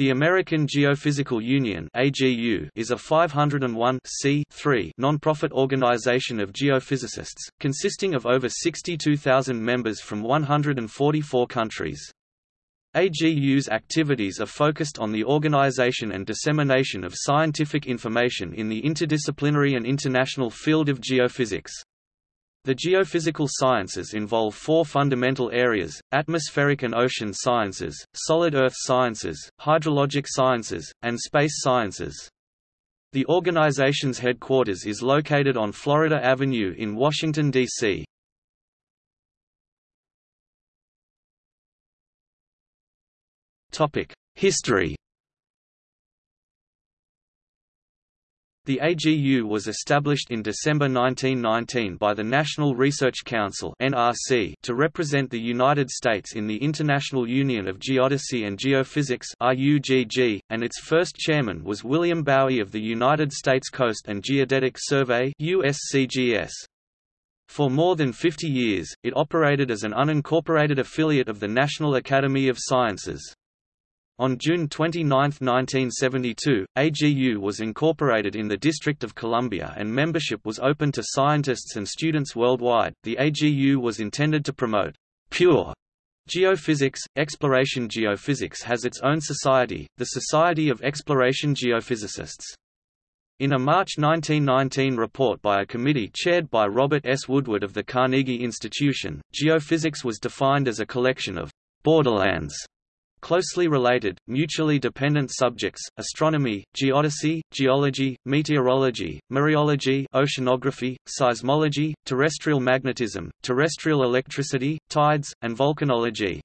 The American Geophysical Union is a 501 non-profit organization of geophysicists, consisting of over 62,000 members from 144 countries. AGU's activities are focused on the organization and dissemination of scientific information in the interdisciplinary and international field of geophysics. The geophysical sciences involve four fundamental areas, atmospheric and ocean sciences, solid earth sciences, hydrologic sciences, and space sciences. The organization's headquarters is located on Florida Avenue in Washington, D.C. History The AGU was established in December 1919 by the National Research Council (NRC) to represent the United States in the International Union of Geodesy and Geophysics (IUGG), and its first chairman was William Bowie of the United States Coast and Geodetic Survey (USCGS). For more than 50 years, it operated as an unincorporated affiliate of the National Academy of Sciences. On June 29, 1972, AGU was incorporated in the District of Columbia and membership was open to scientists and students worldwide. The AGU was intended to promote pure geophysics. Exploration geophysics has its own society, the Society of Exploration Geophysicists. In a March 1919 report by a committee chaired by Robert S. Woodward of the Carnegie Institution, geophysics was defined as a collection of borderlands Closely related, mutually dependent subjects, astronomy, geodesy, geology, meteorology, mereology oceanography, seismology, terrestrial magnetism, terrestrial electricity, tides, and volcanology.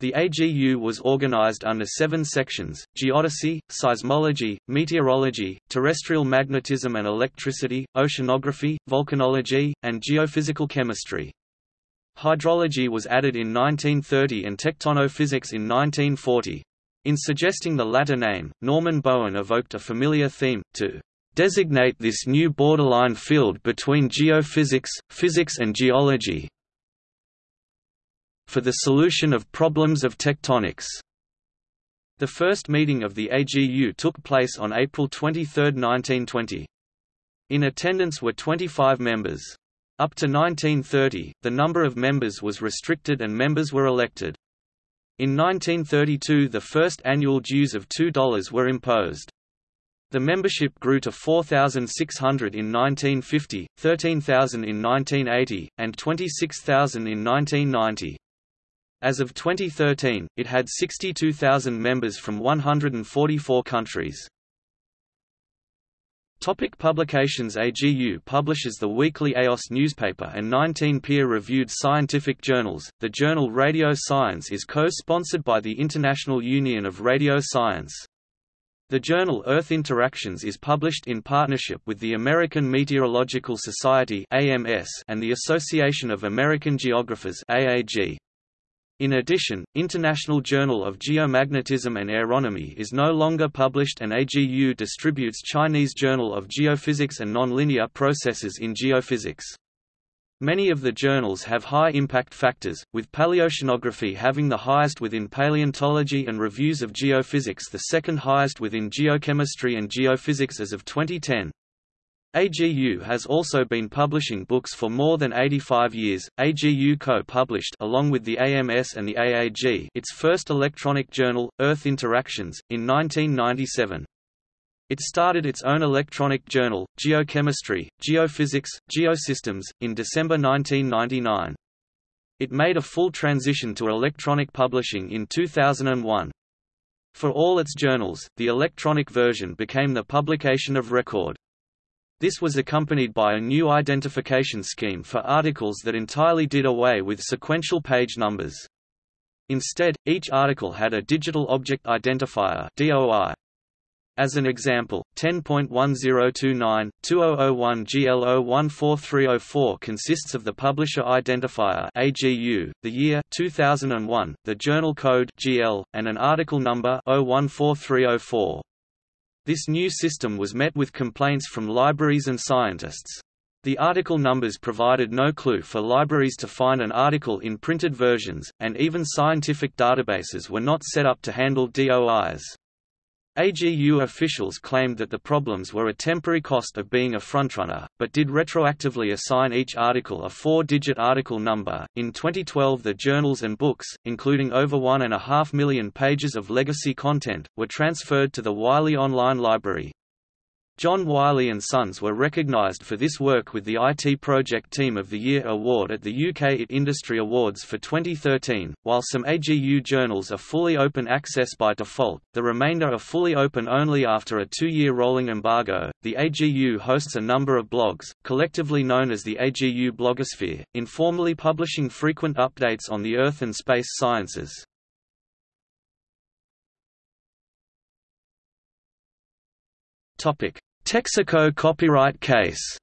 The AGU was organized under seven sections, geodesy, seismology, meteorology, terrestrial magnetism and electricity, oceanography, volcanology, and geophysical chemistry. Hydrology was added in 1930 and tectonophysics in 1940. In suggesting the latter name, Norman Bowen evoked a familiar theme, to designate this new borderline field between geophysics, physics and geology for the solution of problems of tectonics. The first meeting of the AGU took place on April 23, 1920. In attendance were 25 members. Up to 1930, the number of members was restricted and members were elected. In 1932 the first annual dues of $2 were imposed. The membership grew to 4,600 in 1950, 13,000 in 1980, and 26,000 in 1990. As of 2013, it had 62,000 members from 144 countries. Topic publications AGU publishes the weekly Eos newspaper and 19 peer-reviewed scientific journals. The journal Radio Science is co-sponsored by the International Union of Radio Science. The journal Earth Interactions is published in partnership with the American Meteorological Society (AMS) and the Association of American Geographers (AAG). In addition, International Journal of Geomagnetism and Aeronomy is no longer published and AGU distributes Chinese Journal of Geophysics and Nonlinear Processes in Geophysics. Many of the journals have high impact factors, with paleoceanography having the highest within paleontology and reviews of geophysics the second highest within geochemistry and geophysics as of 2010. AGU has also been publishing books for more than 85 years. AGU co-published along with the AMS and the AAG its first electronic journal, Earth Interactions, in 1997. It started its own electronic journal, Geochemistry, Geophysics, Geosystems, in December 1999. It made a full transition to electronic publishing in 2001. For all its journals, the electronic version became the publication of record. This was accompanied by a new identification scheme for articles that entirely did away with sequential page numbers. Instead, each article had a Digital Object Identifier DOI. As an example, 10.1029, 2001 GL014304 consists of the Publisher Identifier AGU, the year 2001, the journal code GL, and an article number 014304. This new system was met with complaints from libraries and scientists. The article numbers provided no clue for libraries to find an article in printed versions, and even scientific databases were not set up to handle DOIs. AGU officials claimed that the problems were a temporary cost of being a frontrunner, but did retroactively assign each article a four-digit article number. In 2012, the journals and books, including over one and a half million pages of legacy content, were transferred to the Wiley Online Library. John Wiley & Sons were recognised for this work with the IT Project Team of the Year award at the UK IT Industry Awards for 2013. While some AGU journals are fully open access by default, the remainder are fully open only after a two-year rolling embargo. The AGU hosts a number of blogs, collectively known as the AGU blogosphere, informally publishing frequent updates on the Earth and space sciences. Topic: Texaco copyright case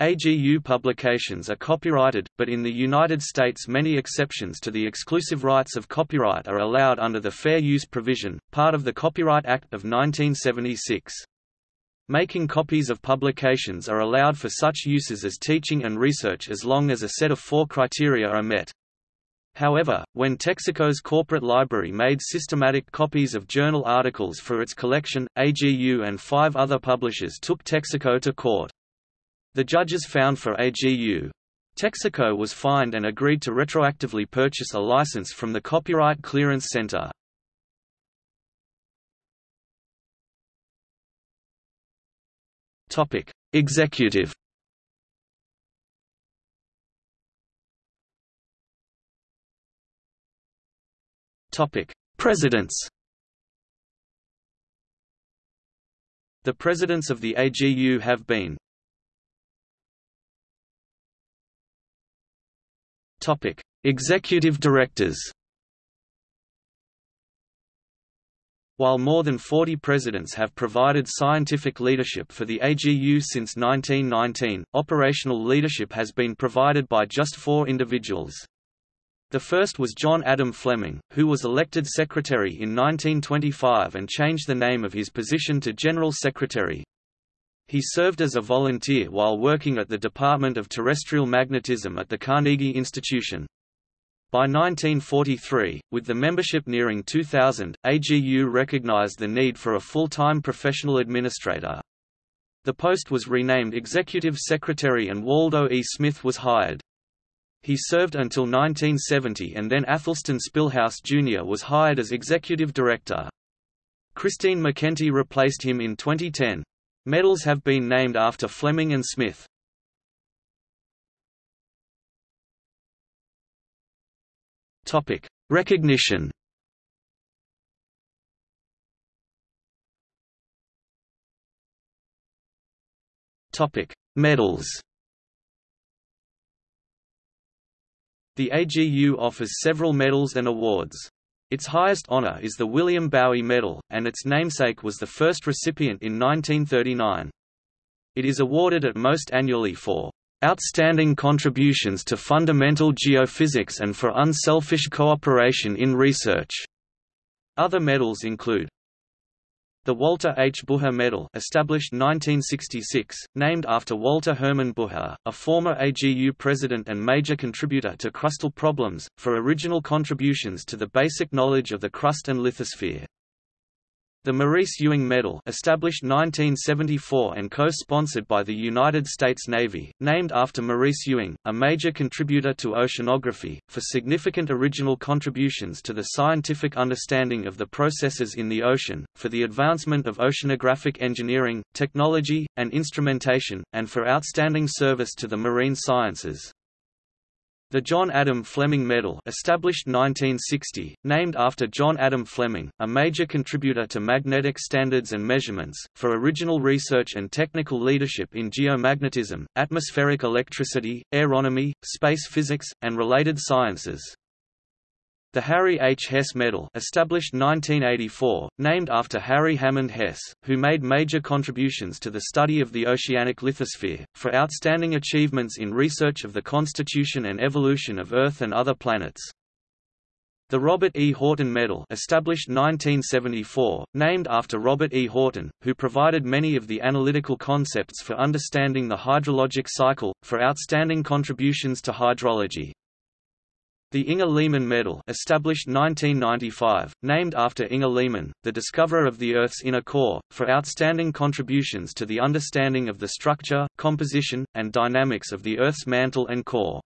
AGU publications are copyrighted, but in the United States many exceptions to the exclusive rights of copyright are allowed under the Fair Use provision, part of the Copyright Act of 1976. Making copies of publications are allowed for such uses as teaching and research as long as a set of four criteria are met. However, when Texaco's corporate library made systematic copies of journal articles for its collection, AGU and five other publishers took Texaco to court. The judges found for AGU. Texaco was fined and agreed to retroactively purchase a license from the Copyright Clearance Center. Executive Topic: Presidents. The presidents of the AGU have been Topic: Executive directors. While more than 40 presidents have provided scientific leadership for the AGU since 1919, operational leadership has been provided by just four individuals. The first was John Adam Fleming, who was elected secretary in 1925 and changed the name of his position to General Secretary. He served as a volunteer while working at the Department of Terrestrial Magnetism at the Carnegie Institution. By 1943, with the membership nearing 2,000, AGU recognized the need for a full-time professional administrator. The post was renamed Executive Secretary and Waldo E. Smith was hired. He served until 1970 and then Athelstan Spilhaus Jr. was hired as executive director. Christine McEntee replaced him in 2010. Medals have been named after Fleming and Smith. Topic: Recognition. Topic: Medals. The AGU offers several medals and awards. Its highest honor is the William Bowie Medal, and its namesake was the first recipient in 1939. It is awarded at most annually for outstanding contributions to fundamental geophysics and for unselfish cooperation in research. Other medals include the Walter H. Bucher Medal established 1966, named after Walter Hermann Bucher, a former AGU president and major contributor to crustal problems, for original contributions to the basic knowledge of the crust and lithosphere. The Maurice Ewing Medal established 1974 and co-sponsored by the United States Navy, named after Maurice Ewing, a major contributor to oceanography, for significant original contributions to the scientific understanding of the processes in the ocean, for the advancement of oceanographic engineering, technology, and instrumentation, and for outstanding service to the marine sciences. The John Adam Fleming Medal established 1960, named after John Adam Fleming, a major contributor to magnetic standards and measurements, for original research and technical leadership in geomagnetism, atmospheric electricity, aeronomy, space physics, and related sciences. The Harry H. Hess Medal established 1984, named after Harry Hammond Hess, who made major contributions to the study of the oceanic lithosphere, for outstanding achievements in research of the constitution and evolution of Earth and other planets. The Robert E. Horton Medal established 1974, named after Robert E. Horton, who provided many of the analytical concepts for understanding the hydrologic cycle, for outstanding contributions to hydrology. The Inge Lehmann Medal established 1995, named after Inge Lehmann, the discoverer of the Earth's inner core, for outstanding contributions to the understanding of the structure, composition, and dynamics of the Earth's mantle and core.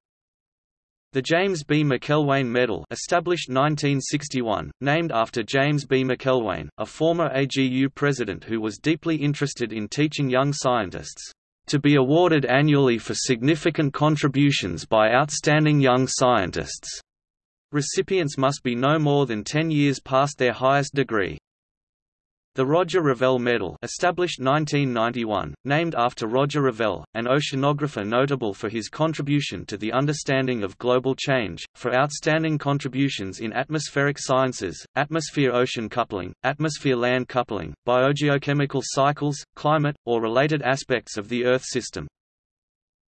The James B. Macelwane Medal established 1961, named after James B. Macelwane, a former AGU president who was deeply interested in teaching young scientists to be awarded annually for significant contributions by outstanding young scientists. Recipients must be no more than 10 years past their highest degree. The Roger Revelle Medal established 1991, named after Roger Revelle, an oceanographer notable for his contribution to the understanding of global change, for outstanding contributions in atmospheric sciences, atmosphere-ocean coupling, atmosphere-land coupling, biogeochemical cycles, climate, or related aspects of the Earth system.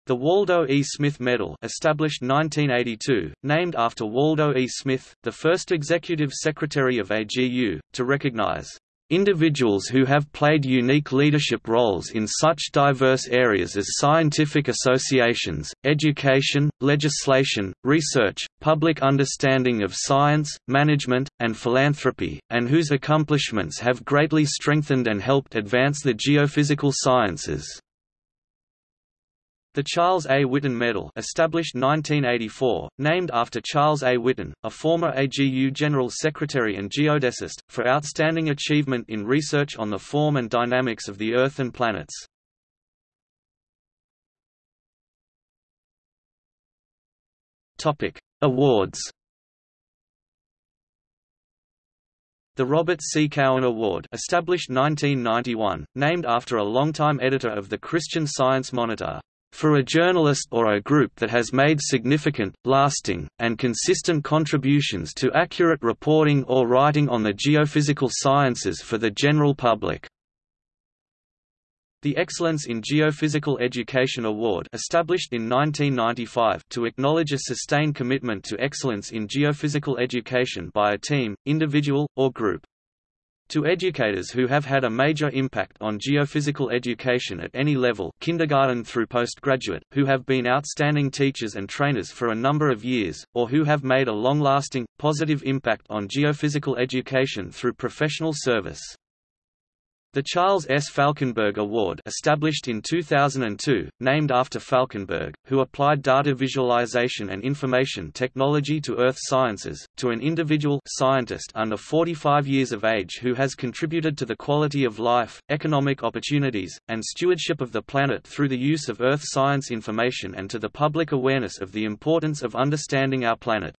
The Waldo E. Smith Medal established 1982, named after Waldo E. Smith, the first executive secretary of AGU, to recognize Individuals who have played unique leadership roles in such diverse areas as scientific associations, education, legislation, research, public understanding of science, management, and philanthropy, and whose accomplishments have greatly strengthened and helped advance the geophysical sciences. The Charles A. Whitten Medal established 1984, named after Charles A. Whitten, a former AGU General Secretary and geodesist, for outstanding achievement in research on the form and dynamics of the Earth and planets. Awards The Robert C. Cowen Award established 1991, named after a longtime editor of the Christian Science Monitor for a journalist or a group that has made significant, lasting, and consistent contributions to accurate reporting or writing on the geophysical sciences for the general public. The Excellence in Geophysical Education Award established in 1995 to acknowledge a sustained commitment to excellence in geophysical education by a team, individual, or group. To educators who have had a major impact on geophysical education at any level kindergarten through postgraduate, who have been outstanding teachers and trainers for a number of years, or who have made a long-lasting, positive impact on geophysical education through professional service. The Charles S. Falkenberg Award established in 2002, named after Falkenberg, who applied data visualization and information technology to earth sciences, to an individual scientist under 45 years of age who has contributed to the quality of life, economic opportunities, and stewardship of the planet through the use of earth science information and to the public awareness of the importance of understanding our planet.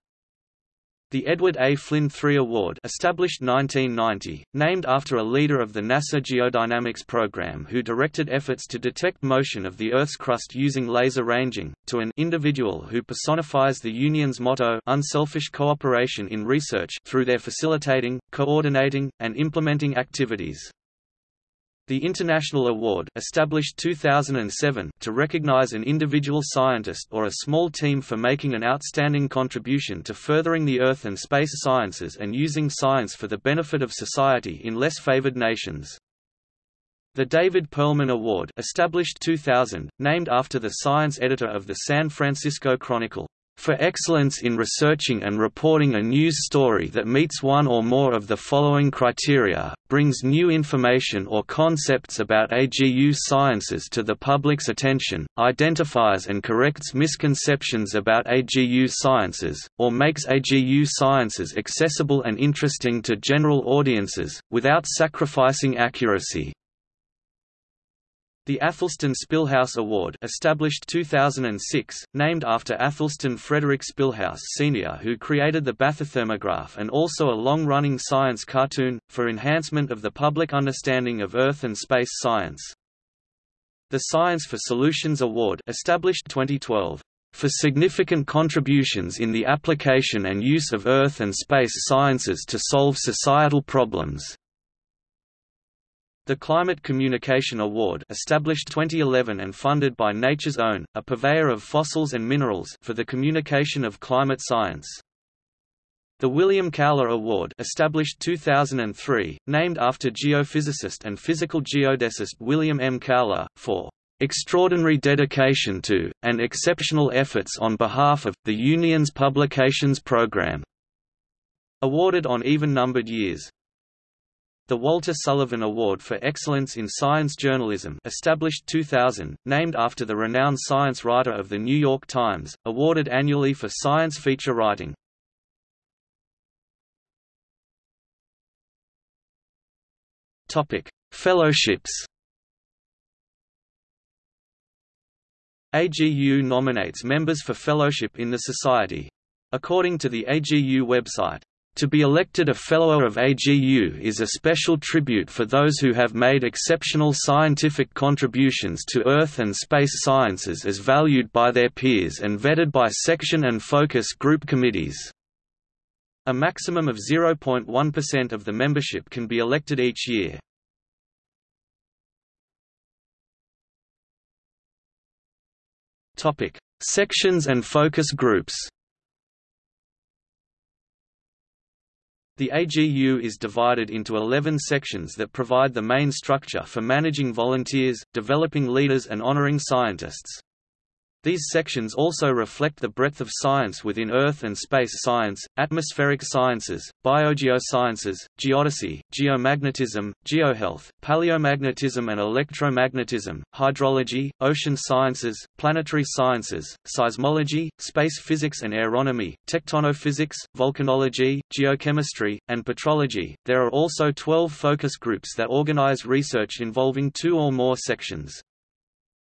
The Edward A. Flinn III Award established 1990, named after a leader of the NASA Geodynamics program who directed efforts to detect motion of the Earth's crust using laser ranging, to an individual who personifies the Union's motto unselfish cooperation in research through their facilitating, coordinating, and implementing activities. The International Award established 2007 to recognize an individual scientist or a small team for making an outstanding contribution to furthering the Earth and space sciences and using science for the benefit of society in less favored nations. The David Perlman Award established 2000, named after the science editor of the San Francisco Chronicle for excellence in researching and reporting a news story that meets one or more of the following criteria, brings new information or concepts about AGU sciences to the public's attention, identifies and corrects misconceptions about AGU sciences, or makes AGU sciences accessible and interesting to general audiences, without sacrificing accuracy. The Athelstan Spilhaus Award established 2006, named after Athelstan Frederick Spilhaus Sr. who created the bathythermograph and also a long-running science cartoon, for enhancement of the public understanding of Earth and space science. The Science for Solutions Award established 2012 for significant contributions in the application and use of Earth and space sciences to solve societal problems. The Climate Communication Award established 2011 and funded by Nature's Own, a purveyor of fossils and minerals for the communication of climate science. The William Kaula Award established 2003, named after geophysicist and physical geodesist William M. Kaula, for extraordinary dedication to, and exceptional efforts on behalf of, the Union's publications program", awarded on even-numbered years. The Walter Sullivan Award for Excellence in Science Journalism established 2000, named after the renowned science writer of The New York Times, awarded annually for science feature writing. Fellowships AGU nominates members for fellowship in the Society. According to the AGU website, to be elected a Fellow of AGU is a special tribute for those who have made exceptional scientific contributions to Earth and space sciences as valued by their peers and vetted by section and focus group committees. A maximum of 0.1% of the membership can be elected each year. Sections and focus groups The AGU is divided into 11 sections that provide the main structure for managing volunteers, developing leaders and honoring scientists. These sections also reflect the breadth of science within Earth and space science, atmospheric sciences, biogeosciences, geodesy, geomagnetism, geohealth, paleomagnetism and electromagnetism, hydrology, ocean sciences, planetary sciences, seismology, space physics and aeronomy, tectonophysics, volcanology, geochemistry, and petrology. There are also 12 focus groups that organize research involving two or more sections.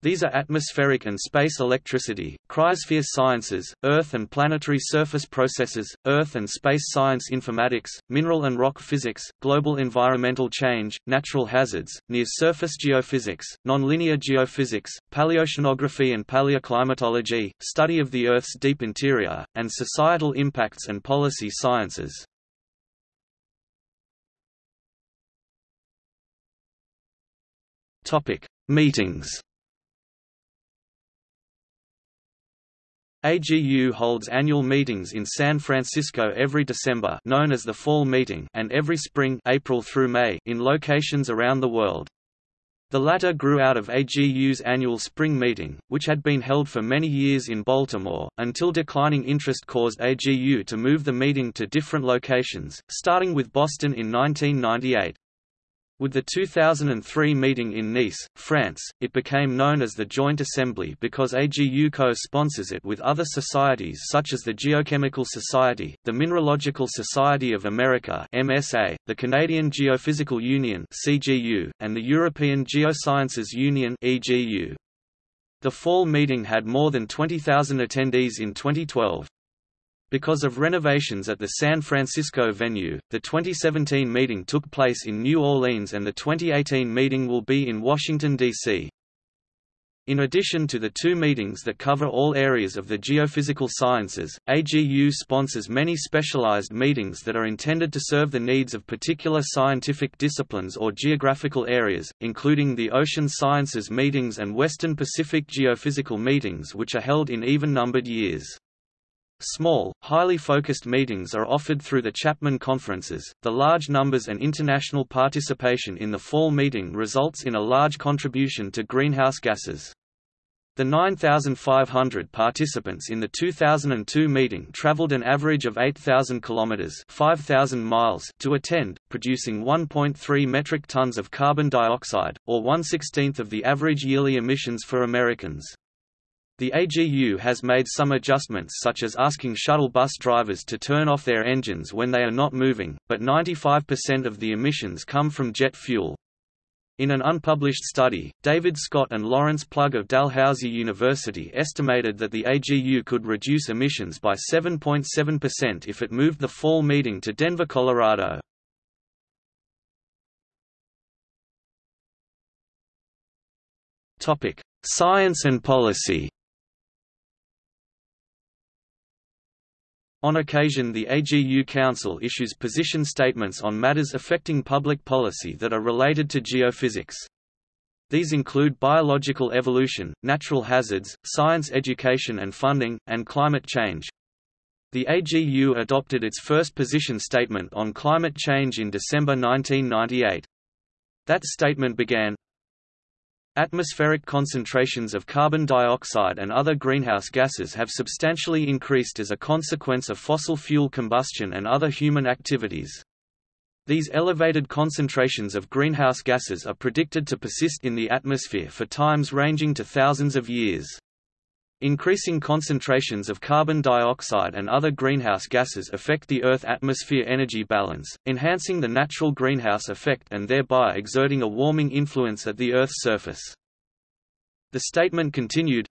These are atmospheric and space electricity, cryosphere sciences, Earth and planetary surface processes, Earth and space science informatics, mineral and rock physics, global environmental change, natural hazards, near-surface geophysics, nonlinear geophysics, paleoceanography and paleoclimatology, study of the Earth's deep interior, and societal impacts and policy sciences. Meetings AGU holds annual meetings in San Francisco every December known as the Fall Meeting and every spring April through May in locations around the world. The latter grew out of AGU's annual spring meeting, which had been held for many years in Baltimore, until declining interest caused AGU to move the meeting to different locations, starting with Boston in 1998. With the 2003 meeting in Nice, France, it became known as the Joint Assembly because AGU co-sponsors it with other societies such as the Geochemical Society, the Mineralogical Society of America MSA, the Canadian Geophysical Union CGU, and the European Geosciences Union EGU. The fall meeting had more than 20,000 attendees in 2012. Because of renovations at the San Francisco venue, the 2017 meeting took place in New Orleans and the 2018 meeting will be in Washington, D.C. In addition to the two meetings that cover all areas of the geophysical sciences, AGU sponsors many specialized meetings that are intended to serve the needs of particular scientific disciplines or geographical areas, including the Ocean Sciences meetings and Western Pacific Geophysical meetings which are held in even-numbered years. Small, highly focused meetings are offered through the Chapman Conferences. The large numbers and international participation in the fall meeting results in a large contribution to greenhouse gases. The 9,500 participants in the 2002 meeting traveled an average of 8,000 kilometers (5,000 miles) to attend, producing 1.3 metric tons of carbon dioxide, or 1/16th of the average yearly emissions for Americans. The AGU has made some adjustments such as asking shuttle bus drivers to turn off their engines when they are not moving, but 95% of the emissions come from jet fuel. In an unpublished study, David Scott and Lawrence Plug of Dalhousie University estimated that the AGU could reduce emissions by 7.7% if it moved the fall meeting to Denver, Colorado. Science and policy On occasion the AGU Council issues position statements on matters affecting public policy that are related to geophysics. These include biological evolution, natural hazards, science education and funding, and climate change. The AGU adopted its first position statement on climate change in December 1998. That statement began, Atmospheric concentrations of carbon dioxide and other greenhouse gases have substantially increased as a consequence of fossil fuel combustion and other human activities. These elevated concentrations of greenhouse gases are predicted to persist in the atmosphere for times ranging to thousands of years. Increasing concentrations of carbon dioxide and other greenhouse gases affect the Earth atmosphere energy balance, enhancing the natural greenhouse effect and thereby exerting a warming influence at the Earth's surface. The statement continued,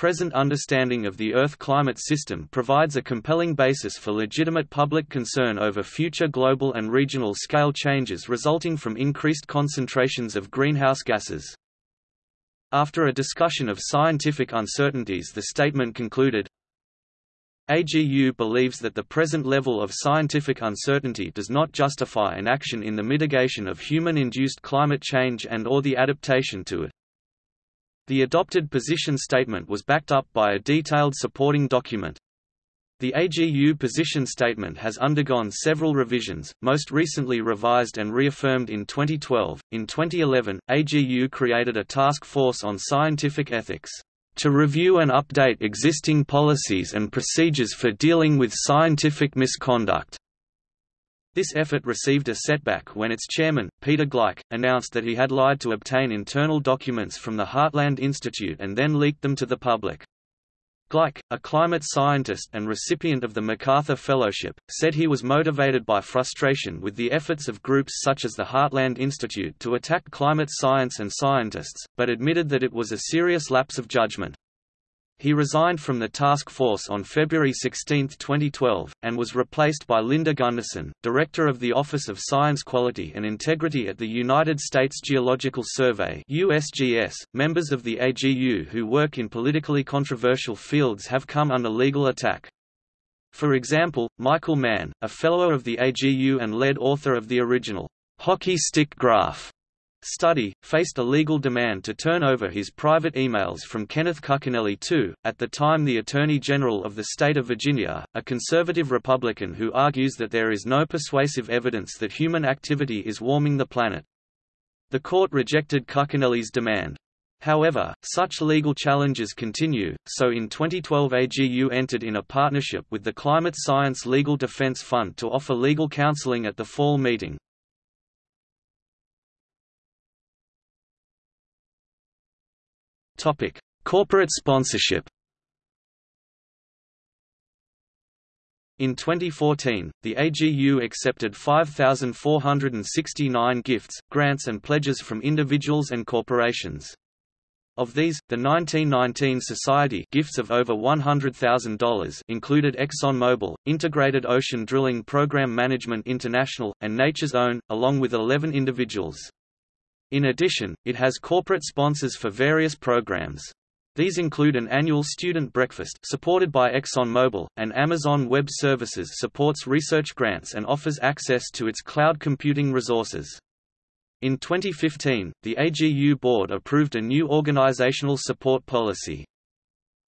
Present understanding of the Earth climate system provides a compelling basis for legitimate public concern over future global and regional scale changes resulting from increased concentrations of greenhouse gases. After a discussion of scientific uncertainties the statement concluded, AGU believes that the present level of scientific uncertainty does not justify an action in the mitigation of human-induced climate change and or the adaptation to it. The adopted position statement was backed up by a detailed supporting document. The AGU position statement has undergone several revisions, most recently revised and reaffirmed in 2012. In 2011, AGU created a task force on scientific ethics to review and update existing policies and procedures for dealing with scientific misconduct. This effort received a setback when its chairman, Peter Gleick, announced that he had lied to obtain internal documents from the Heartland Institute and then leaked them to the public. Gleick, a climate scientist and recipient of the MacArthur Fellowship, said he was motivated by frustration with the efforts of groups such as the Heartland Institute to attack climate science and scientists, but admitted that it was a serious lapse of judgment. He resigned from the task force on February 16, 2012, and was replaced by Linda Gundersen, Director of the Office of Science Quality and Integrity at the United States Geological Survey (USGS). Members of the AGU who work in politically controversial fields have come under legal attack. For example, Michael Mann, a fellow of the AGU and lead author of the original hockey stick graph study, faced a legal demand to turn over his private emails from Kenneth Cuccinelli II, at the time the Attorney General of the state of Virginia, a conservative Republican who argues that there is no persuasive evidence that human activity is warming the planet. The court rejected Cuccinelli's demand. However, such legal challenges continue, so in 2012 AGU entered in a partnership with the Climate Science Legal Defense Fund to offer legal counseling at the fall meeting. Topic: Corporate sponsorship. In 2014, the AGU accepted 5,469 gifts, grants and pledges from individuals and corporations. Of these, the 1919 Society gifts of over $100,000 included ExxonMobil, Integrated Ocean Drilling Program Management International, and Nature's Own, along with 11 individuals. In addition, it has corporate sponsors for various programs. These include an annual student breakfast supported by ExxonMobil, and Amazon Web Services supports research grants and offers access to its cloud computing resources. In 2015, the AGU board approved a new organizational support policy.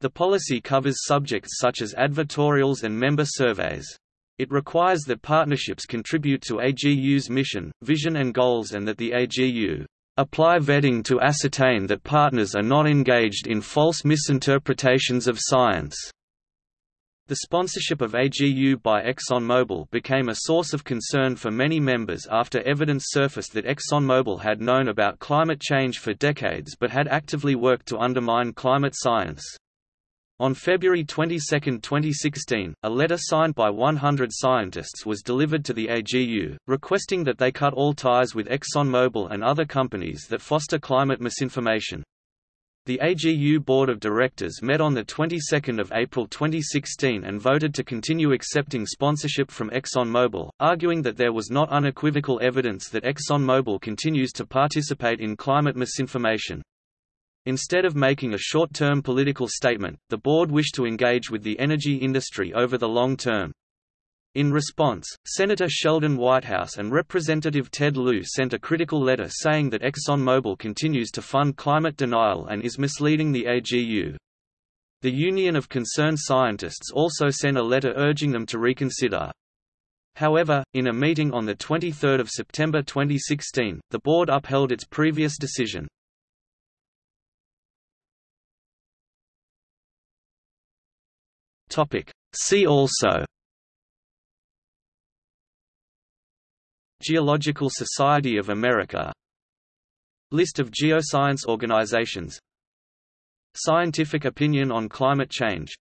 The policy covers subjects such as advertorials and member surveys. It requires that partnerships contribute to AGU's mission, vision and goals and that the AGU apply vetting to ascertain that partners are not engaged in false misinterpretations of science. The sponsorship of AGU by ExxonMobil became a source of concern for many members after evidence surfaced that ExxonMobil had known about climate change for decades but had actively worked to undermine climate science. On February 22, 2016, a letter signed by 100 scientists was delivered to the AGU, requesting that they cut all ties with ExxonMobil and other companies that foster climate misinformation. The AGU Board of Directors met on the 22nd of April 2016 and voted to continue accepting sponsorship from ExxonMobil, arguing that there was not unequivocal evidence that ExxonMobil continues to participate in climate misinformation. Instead of making a short-term political statement, the board wished to engage with the energy industry over the long term. In response, Senator Sheldon Whitehouse and Representative Ted Lieu sent a critical letter saying that ExxonMobil continues to fund climate denial and is misleading the AGU. The Union of Concerned Scientists also sent a letter urging them to reconsider. However, in a meeting on 23 September 2016, the board upheld its previous decision. See also. Geological Society of America. List of geoscience organizations. Scientific opinion on climate change